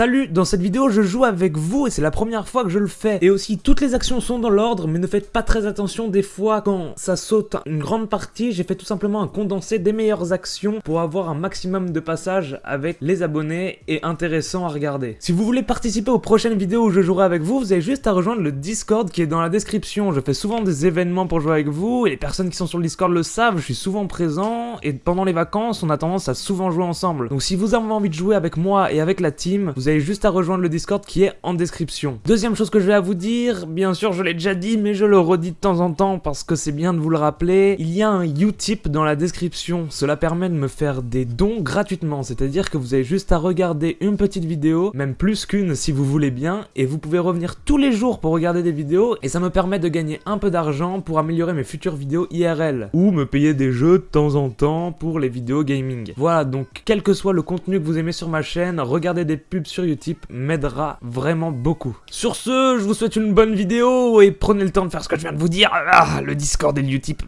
Salut, dans cette vidéo je joue avec vous et c'est la première fois que je le fais. Et aussi toutes les actions sont dans l'ordre mais ne faites pas très attention des fois quand ça saute une grande partie. J'ai fait tout simplement un condensé des meilleures actions pour avoir un maximum de passages avec les abonnés et intéressant à regarder. Si vous voulez participer aux prochaines vidéos où je jouerai avec vous, vous avez juste à rejoindre le Discord qui est dans la description. Je fais souvent des événements pour jouer avec vous et les personnes qui sont sur le Discord le savent, je suis souvent présent et pendant les vacances on a tendance à souvent jouer ensemble. Donc si vous avez envie de jouer avec moi et avec la team, vous juste à rejoindre le Discord qui est en description. Deuxième chose que je vais à vous dire, bien sûr je l'ai déjà dit mais je le redis de temps en temps parce que c'est bien de vous le rappeler, il y a un Utip dans la description. Cela permet de me faire des dons gratuitement, c'est-à-dire que vous avez juste à regarder une petite vidéo, même plus qu'une si vous voulez bien, et vous pouvez revenir tous les jours pour regarder des vidéos et ça me permet de gagner un peu d'argent pour améliorer mes futures vidéos IRL ou me payer des jeux de temps en temps pour les vidéos gaming. Voilà, donc quel que soit le contenu que vous aimez sur ma chaîne, regardez des pubs sur Utip m'aidera vraiment beaucoup. Sur ce, je vous souhaite une bonne vidéo et prenez le temps de faire ce que je viens de vous dire. Ah, le Discord et le Utip.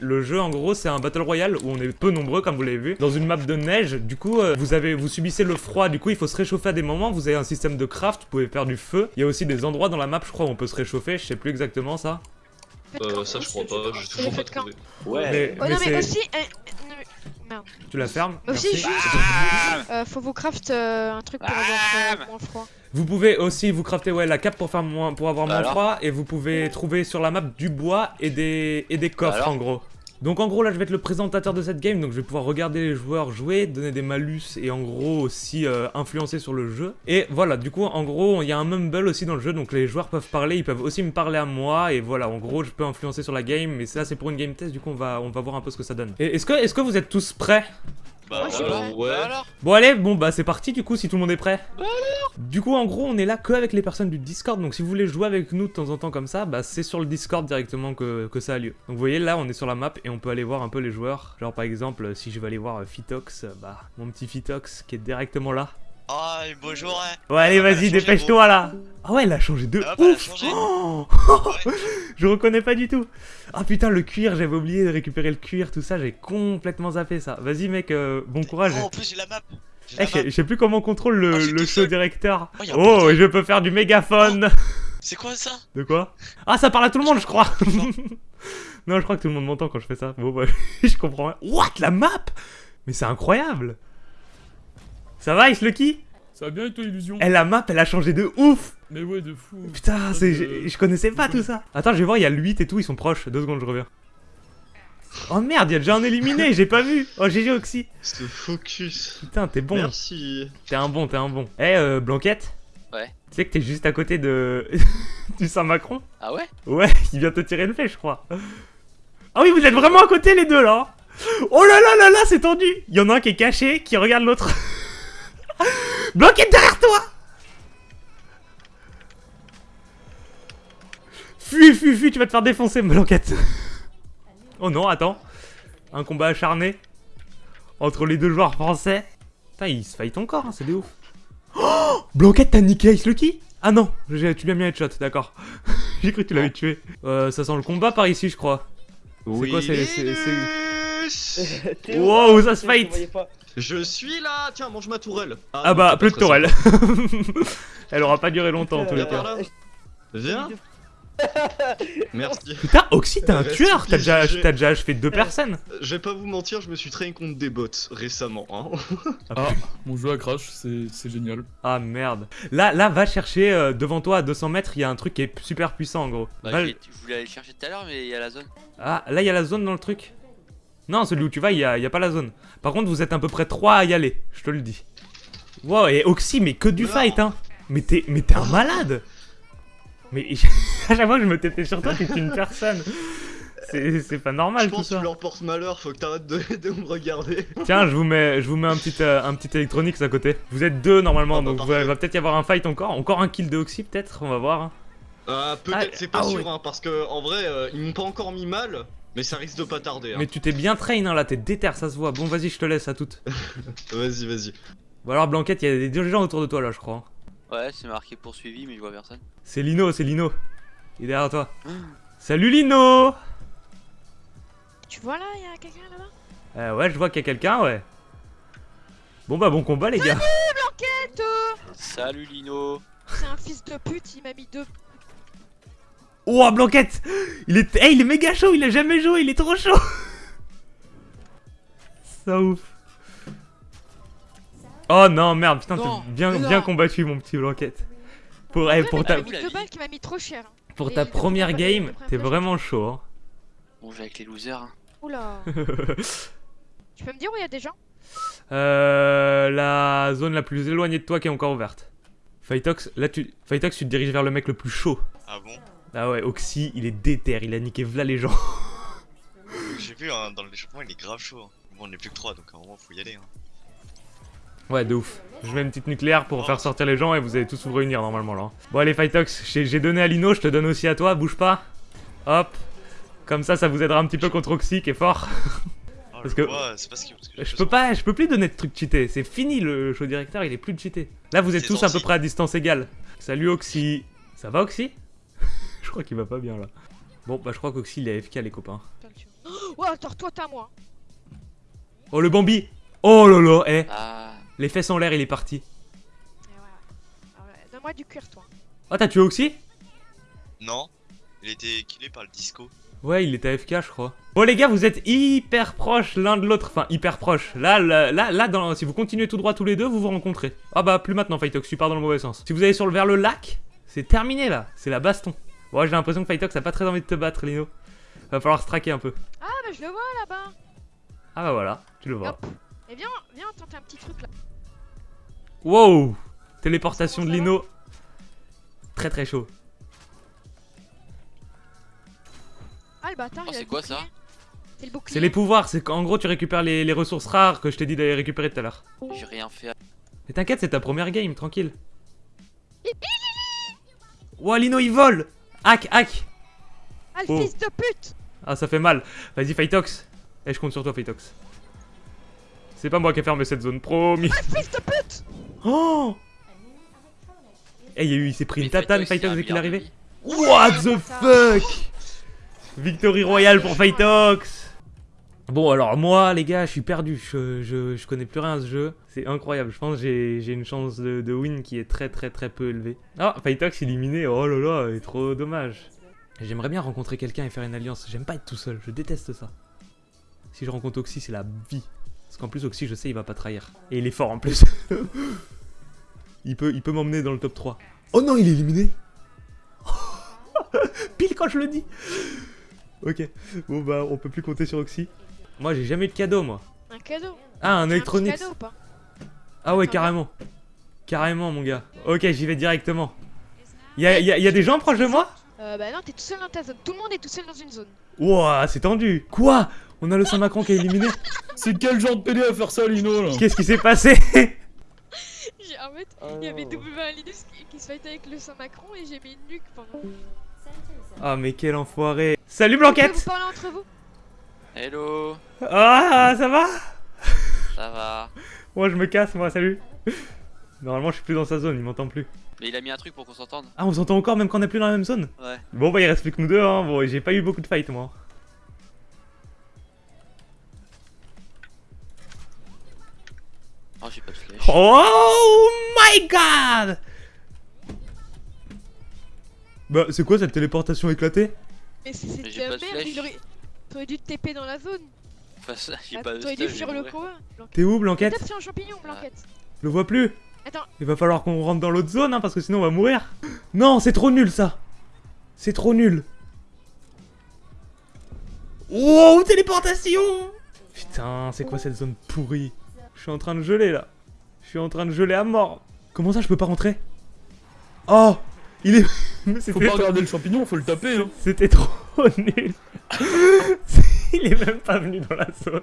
Le jeu, en gros, c'est un Battle Royale où on est peu nombreux, comme vous l'avez vu, dans une map de neige. Du coup, euh, vous avez, vous subissez le froid, du coup, il faut se réchauffer à des moments. Vous avez un système de craft, vous pouvez faire du feu. Il y a aussi des endroits dans la map, je crois, où on peut se réchauffer. Je sais plus exactement ça. Euh, ça je crois pas, j'ai toujours pas trouvé. Ouais. Mais, Oh mais non mais aussi, euh, merde. Tu la fermes Aussi, Merci. juste, euh, faut vous craft euh, un truc pour avoir euh, moins froid. Vous pouvez aussi vous crafter ouais, la cape pour, faire moins, pour avoir moins Alors froid et vous pouvez trouver sur la map du bois et des, et des coffres Alors en gros. Donc en gros là je vais être le présentateur de cette game donc je vais pouvoir regarder les joueurs jouer, donner des malus et en gros aussi euh, influencer sur le jeu. Et voilà du coup en gros il y a un mumble aussi dans le jeu donc les joueurs peuvent parler, ils peuvent aussi me parler à moi et voilà en gros je peux influencer sur la game mais ça c'est pour une game test du coup on va, on va voir un peu ce que ça donne. Est-ce que, est que vous êtes tous prêts? Bah suis alors, ouais. Bon allez, bon bah c'est parti du coup si tout le monde est prêt. Du coup en gros on est là que avec les personnes du Discord donc si vous voulez jouer avec nous de temps en temps comme ça bah c'est sur le Discord directement que, que ça a lieu. Donc vous voyez là on est sur la map et on peut aller voir un peu les joueurs. Genre par exemple si je vais aller voir euh, Fitox, euh, bah mon petit Fitox qui est directement là. Ah, bonjour, hein. Ouais allez Ah, vas-y dépêche-toi là. Ah ouais elle a changé de Ah, bah, ouf. changé. Oh je reconnais pas du tout. Ah putain le cuir j'avais oublié de récupérer le cuir tout ça j'ai complètement zappé ça. Vas-y mec euh, bon courage. Oh, en plus, j'ai la map. Eh, je sais- plus comment on contrôle le, Ah, le show directeur. Oh, Oh, je peux faire du mégaphone. C'est quoi ça? De quoi? Ah, ça parle à tout le monde, je crois. non, je crois que tout le monde m'entend quand je fais ça. Bon, bah, je comprends rien. What La map? Mais c'est incroyable. Ça va, Lucky Ça va bien toi, Illusion Eh, la map, elle a changé de ouf. Mais ouais, de fou. Putain, c'est, Euh, je, je connaissais pas tout ça. Attends, je vais voir, il y a le 8 et tout, ils sont proches. Deux secondes, je reviens. Oh merde, il y a déjà un éliminé, j'ai pas vu. Oh, GG Oxy. Ce focus. Putain, t'es bon. Merci. T'es un bon, t'es un bon. Eh, euh, Blanquette Ouais. Tu sais que t'es juste à côté de. du Saint-Macron Ah ouais? Ouais, il vient te tirer une flèche, je crois. Ah oui, vous êtes vraiment à côté, les deux, là Oh là là là là, c'est tendu Il y en a un qui est caché, qui regarde l'autre. Blanquette derrière toi Fuis, fuis, fuis, tu vas te faire défoncer, Blanquette. Oh non, attends. Un combat acharné entre les deux joueurs français. Putain, ils se fight encore, hein, c'est des ouf. Oh Blanquette, t'as niqué Ice Lucky? Ah non, tu lui as mis un headshot, d'accord. J'ai cru que tu l'avais tué. Euh, ça sent le combat par ici, je crois. Oui. quoi, c'est- c'est- c'est... Wow, ça se fight. Je suis là Tiens, mange ma tourelle Ah non, bah, plus de tourelle. Elle aura pas duré longtemps en tous les Viens par cas. Viens Merci. Putain, Oxy, t'es un Reste tueur T'as déjà, t'as déjà achevé deux personnes Je vais pas vous mentir, je me suis traîné contre des bots récemment. Hein. Ah, mon jeu a crash, c'est c'est génial. Ah merde. Là, là, va chercher euh, devant toi à 200 mètres, il y a un truc qui est super puissant en gros. Bah, Va- je voulais aller le chercher tout à l'heure, mais il y a la zone. Ah, là, il y a la zone dans le truc Non, celui où tu vas, il y a, y a pas la zone. Par contre, vous êtes à peu près 3 à y aller, je te le dis. Wow, et Oxy, mais que du fight, hein Mais t'es mais t'es un malade Mais à chaque fois que je me tétais sur toi, t'es une personne C'est pas Je normal tout pense que tu leur portes malheur, faut que t'arrêtes de, de me regarder. Tiens, je vous mets, je vous mets un petit, euh, un petit électronique à côté. Vous êtes deux normalement, Ah bah, donc il va peut-être y avoir un fight encore. Encore un kill de Oxy peut-être, on va voir. Euh, peut-être, Ah, c'est pas ah sûr, ouais. hein, parce que en vrai, euh, ils m'ont pas encore mis mal, mais ça risque de pas tarder. Hein. Mais tu t'es bien train hein, là, t'es déter, ça se voit. Bon, vas-y, je te laisse à toutes. Vas-y, vas-y. Bon alors Blanquette, il y a des gens autour de toi là, je crois. Ouais, c'est marqué poursuivi, mais je vois personne. C'est Lino, c'est Lino. Il est derrière toi. Salut Lino Tu vois là, il y a quelqu'un là-bas? Euh, Ouais, je vois qu'il y a quelqu'un, ouais. Bon bah bon combat les gars. Blanquette euh, Salut Lino. C'est un fils de pute, il m'a mis deux. Oh, Blanquette Il est... Hey, il est méga chaud, il a jamais joué, il est trop chaud Ça ouf. Oh non, merde, putain, t'as bien, mais non. bien combattu, mon petit Blanquette. Pour, eh, pour ta, qui m'a mis trop cher. hein. pour ta première game, t'es vraiment chaud. hein. On joue avec les losers. hein. Oula. tu peux me dire où il y a des gens? Euh, la zone la plus éloignée de toi qui est encore ouverte. Fightox, là tu, Fightox, tu te diriges vers le mec le plus chaud. Ah bon? Ah ouais, Oxy, il est déter, il a niqué v'là les gens. J'ai vu hein, dans l'échauffement il est grave chaud. hein. Bon on est plus que 3 donc à un moment faut y aller. Hein. Ouais, de ouf. Je mets une petite nucléaire pour faire sortir les gens et vous allez tous vous réunir normalement là. Bon allez Fightox, j'ai j'ai donné à Lino, je te donne aussi à toi, bouge pas. Hop. Comme ça, ça vous aidera un petit peu contre Oxy qui est fort. Oh, Parce que- vois, c'est pas ce qui. parce que Je peux pas, je peux plus donner de trucs cheatés. C'est fini le show directeur, il est plus de cheaté. Là, vous êtes tous à peu près à distance égale. Salut Oxy. Ça va Oxy? Crois qu'il va pas bien là. Bon, bah je crois qu'Oxy il est AFK les copains. Oh, attends, toi t'as moi. Oh le Bambi Oh là là, eh Ah. Les fesses en l'air, il est parti. Voilà. Ouais, Donne-moi du cuir, toi. Oh, t'as tué Oxy? Non, il était killé par le disco. Ouais, il était AFK, je crois. Bon les gars, vous êtes hyper proches l'un de l'autre. Enfin, hyper proches. Là, là, là, là dans, si vous continuez tout droit tous les deux, vous vous rencontrez. Ah bah, plus maintenant, Fightox, tu pars dans le mauvais sens. Si vous allez sur le, vers le lac, c'est terminé là. C'est la baston. Bon, j'ai l'impression que Fightox a pas très envie de te battre, Lino. Va falloir se traquer un peu. Ah, bah je le vois là-bas. Ah bah voilà, tu le vois. Hop. Et viens, viens tenter un petit truc là. Wow Téléportation de Lino. Très très chaud. Ah, le bâtard, Oh, c'est quoi, ça C'est le bouclier. C'est les pouvoirs, c'est qu'en gros tu récupères les, les ressources rares que je t'ai dit d'aller récupérer tout à l'heure. J'ai rien fait. Mais t'inquiète, c'est ta première game, tranquille. Ouah, Lino il vole Hack, hack Ah, le Oh. fils de pute Ah, ça fait mal. Vas-y, Fightox. Eh, je compte sur toi, Fightox. C'est pas moi qui ai fermé cette zone, promis. Fils de pute Oh Eh, il y a eu, il s'est pris une tatane, un dès qu'il est arrivé. What the fuck? Victory royale pour Fightox Bon alors moi les gars je suis perdu, je, je, connais plus rien à ce jeu, c'est incroyable, je pense que j'ai une chance de, win qui est très très très peu élevée. Ah Fightox éliminé, oh là là, trop dommage. J'aimerais bien rencontrer quelqu'un et faire une alliance, j'aime pas être tout seul, je déteste ça. Si je rencontre Oxy c'est la vie, parce qu'en plus Oxy je sais il va pas trahir. Et il est fort en plus. il peut, il peut m'emmener dans le top 3. Oh non il est éliminé Pile quand je le dis Ok, bon bah on peut plus compter sur Oxy. Moi j'ai jamais eu de cadeau moi. Un cadeau. Ah un cadeau ou pas Ah ouais Attends, carrément. Carrément mon gars. Ok j'y vais directement. Y'a y a, y a des gens proches de moi Euh, bah non, t'es tout seul dans ta zone. Tout le monde est tout seul dans une zone. Ouah c'est tendu. Quoi? On a le Saint-Macron qui est éliminé? C'est quel genre de PD à faire ça, Lino, là? Qu'est-ce qui s'est passé? J'ai- En fait, il y avait W1 Linus qui, qui se fightait avec le Saint-Macron et j'ai mis une nuque pendant. Ah mais quel enfoiré. Salut Blanquette vous parler entre vous? Hello. Ah ça va? Ça va. Moi je me casse moi, salut. Normalement je suis plus dans sa zone, il m'entend plus. Mais il a mis un truc pour qu'on s'entende. Ah on s'entend encore même quand on est plus dans la même zone? Ouais. Bon bah il reste plus que nous deux hein, bon j'ai pas eu beaucoup de fight moi. Oh, j'ai pas de flèche. Oh my god Bah c'est quoi cette téléportation éclatée? Mais c'est de merde, il aurait. T'aurais dû te TP dans la zone. Enfin, ça, j'ai Ah, pas T'aurais dû fuir le. Blanquette. T'es où Blanquette Tape sur un champignon, Blanquette. Je le vois plus Attends. Il va falloir qu'on rentre dans l'autre zone hein, parce que sinon on va mourir. Non c'est trop nul ça C'est trop nul Wow téléportation Putain c'est quoi cette zone pourrie? Je suis en train de geler là Je suis en train de geler à mort Comment ça je peux pas rentrer? Oh Il est... Mais Faut pas regarder le champignon, faut le taper, hein. C'était trop nul. Il est même pas venu dans la zone.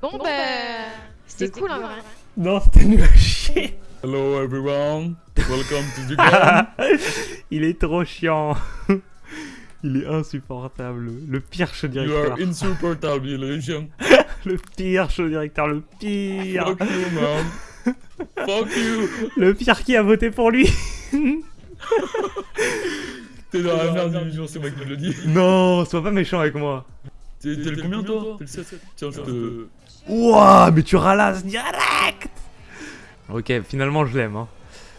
Bon, bah. C'était cool en vrai. Non, c'était nul à chier. Hello everyone, welcome to the game. Il est trop chiant. Il est insupportable. Le pire show You directeur. are insupportable, illusion. Le pire show directeur, le pire. Fuck you, man. Fuck you. Le pire qui a voté pour lui. T'es dans la merde, illusion, c'est moi qui te le dis. Non, sois pas méchant avec moi. T'es le combien, toi T'es le 7 Tiens, je te... Ouah, mais tu ralasses direct Ok, finalement je l'aime. Hein.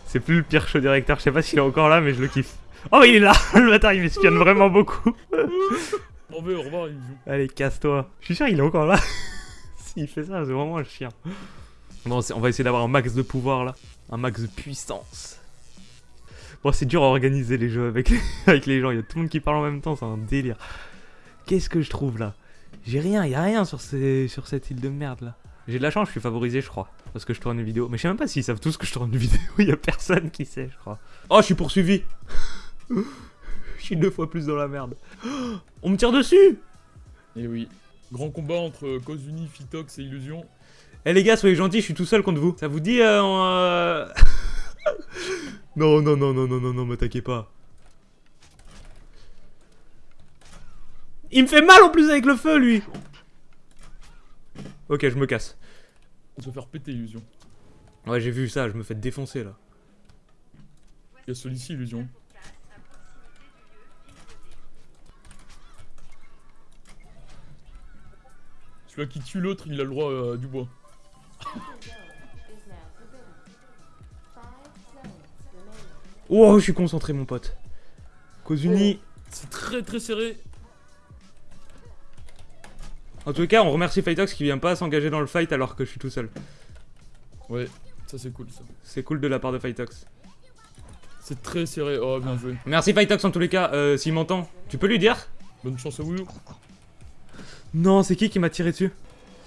C'est plus le pire show directeur, je sais pas s'il est encore là, mais je le kiffe. Oh, il est là Le bâtard, il m'espionne vraiment beaucoup. Au revoir, au revoir, Illusion. Allez, casse-toi. Je suis sûr, il est encore là. S'il fait ça, c'est vraiment un chien. Bon, on va essayer d'avoir un max de pouvoir là. Un max de puissance. Bon, c'est dur à organiser les jeux avec, avec les gens. Il y a tout le monde qui parle en même temps, c'est un délire. Qu'est-ce que je trouve là? J'ai rien, il y a rien sur, ces, sur cette île de merde là. J'ai de la chance, je suis favorisé, je crois. Parce que je tourne une vidéo. Mais je sais même pas s'ils savent tous que je tourne une vidéo. Il y a personne qui sait, je crois. Oh, je suis poursuivi Je suis deux fois plus dans la merde. On me tire dessus Et oui. Grand combat entre Kozuni, Fitox et Illusion. Eh les gars, soyez gentils, je suis tout seul contre vous. Ça vous dit euh, on, euh, Non, non, non, non, non, non, non, m'attaquez pas. Il me fait mal en plus avec le feu, lui Ok, je me casse. On se faire péter Illusion. Ouais, j'ai vu ça, je me fais défoncer, là. Il y a celui-ci, Illusion. Celui qui tue l'autre, il a le droit euh, du bois. Oh, je suis concentré, mon pote. Kozuni. C'est très très serré. En tout cas, on remercie Fightox qui vient pas s'engager dans le fight alors que je suis tout seul. Ouais, ça c'est cool ça. C'est cool de la part de Fightox. C'est très serré. Oh, bien joué. Merci Fightox en tous les cas, euh, s'il m'entend. Tu peux lui dire Bonne chance à vous. Non, c'est qui qui m'a tiré dessus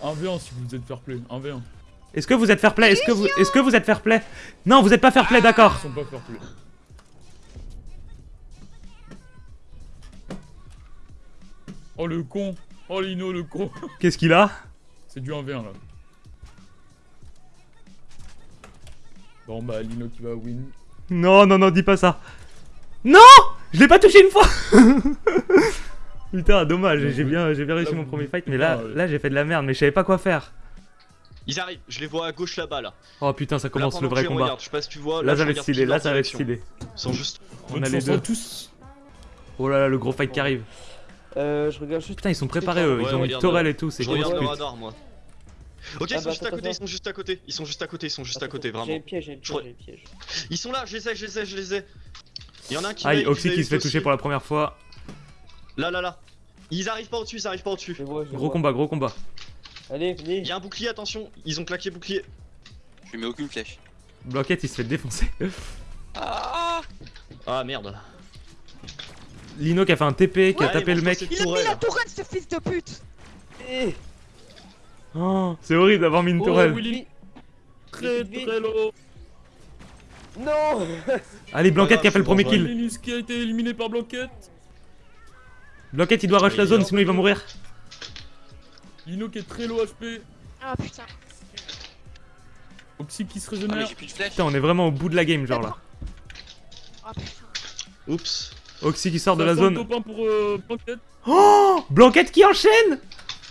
1v1 si vous êtes fair play. 1v1. Est-ce que vous êtes fair play Est-ce que vous, est-ce que vous êtes fair play Non, vous êtes pas fair play, d'accord. Ils sont pas fair play. Oh le con. Oh Lino le con. Qu'est-ce qu'il a C'est du 1v1 là. Bon bah Lino qui va win. Non, non, non, dis pas ça. Non Je l'ai pas touché une fois Putain, dommage, j'ai bien, j'ai bien réussi Là, mon premier fight, mais là, ouais. là j'ai fait de la merde, mais je savais pas quoi faire. Ils arrivent, je les vois à gauche là-bas là. Oh putain, ça commence le vrai combat. regarde, Je sais pas si tu vois. Là, ça va être stylé, là, ça va être stylé. Ils sont juste. On Bonne a les deux. tous. Oh là là, le gros fight qui arrive. Euh, je regarde juste. Putain, ils sont préparés eux, Ouais, ils ont mis regarde, Torel et tout, c'est Je grosse regarde le pute. radar moi. Ok, ils Ah sont bah, juste à attends, côté, ils sont juste à côté, ils sont juste à côté, ils sont juste à côté, vraiment. j'ai piège, j'ai piège. Ils sont là, je les ai, je les ai, je les ai. Il y en a un qui Aïe, va- Oxy qui se fait toucher pour la première fois. Là, là, là. Ils arrivent pas au-dessus, ils arrivent pas au-dessus. Gros combat, gros combat. Allez, Il venez. y a un bouclier, attention, ils ont claqué bouclier. Je lui mets aucune flèche. Blanquette, il se fait défoncer. Ah Ah merde. Lino qui a fait un TP, qui a tapé le mec. Il a mis la tourelle, ce fils de pute Eh, Oh, c'est horrible d'avoir mis une Oh, tourelle. Willy. Très très low. Non Allez, Blanquette qui a fait le premier kill. Qui a été éliminé par Blanquette. Blanquette, il doit rush la zone, sinon il va mourir. Lino qui est très low HP. Ah putain. Oxy qui se Ah mais régénère. j'ai plus de flèches. Putain, on est vraiment au bout de la game, genre là. Ah putain. Oups. Oxy qui sort de la zone. top 1 pour euh, Blanquette. Oh Blanquette qui enchaîne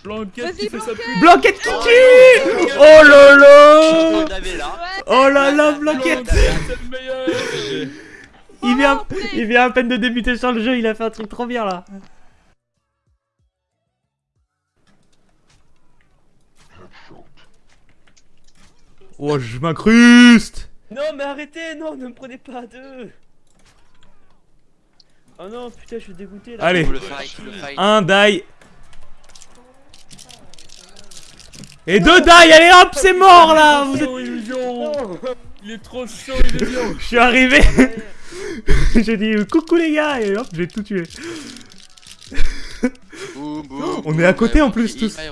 Blanquette qui fait sa pub. Blanquette qui tue Oh là là. Oh là là, Blanquette il vient, Oh, putain. il vient à peine de débuter sur le jeu, il a fait un truc trop bien là. Oh, je m'incruste Non, mais arrêtez Non, ne me prenez pas à deux Oh non, putain, je suis dégoûté là. Allez, un die. Et deux die, allez hop, c'est mort là Vous êtes- Il est trop chaud, illusion. Je suis arrivé J'ai dit coucou les gars et hop, j'ai tout tué. Boum, boum, On boum. est à côté, en plus, il- tous. il-